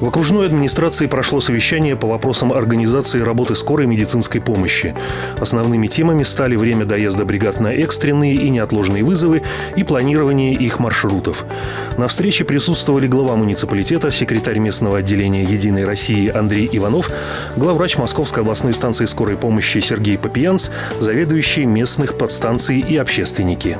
В окружной администрации прошло совещание по вопросам организации работы скорой медицинской помощи. Основными темами стали время доезда бригад на экстренные и неотложные вызовы и планирование их маршрутов. На встрече присутствовали глава муниципалитета, секретарь местного отделения «Единой России» Андрей Иванов, главврач Московской областной станции скорой помощи Сергей Попиянц, заведующий местных подстанций и общественники.